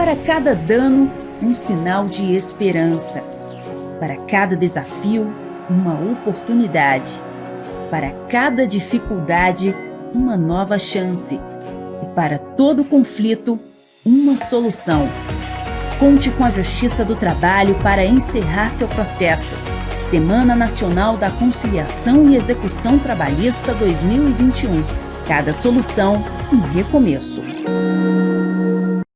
Para cada dano, um sinal de esperança. Para cada desafio, uma oportunidade. Para cada dificuldade, uma nova chance. E para todo conflito, uma solução. Conte com a Justiça do Trabalho para encerrar seu processo. Semana Nacional da Conciliação e Execução Trabalhista 2021. Cada solução, um recomeço.